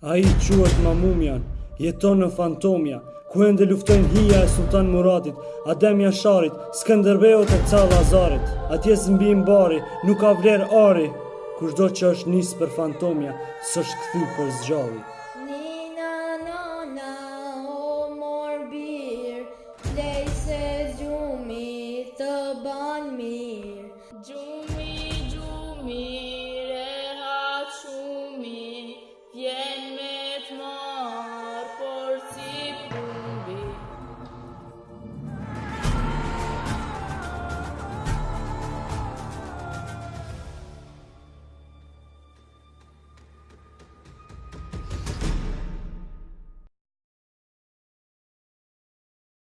A i quat mamumian, jeton në fantomja e ndë luftojnë hija e sultan Muratit, Adem sharit, skëndërbejo të ca Lazarit. A tjesë në bimë bari, nuk ka vlerë ari Kusht do që është nisë për fantomja Së është këthy për zgjari Nina o mor bir të mir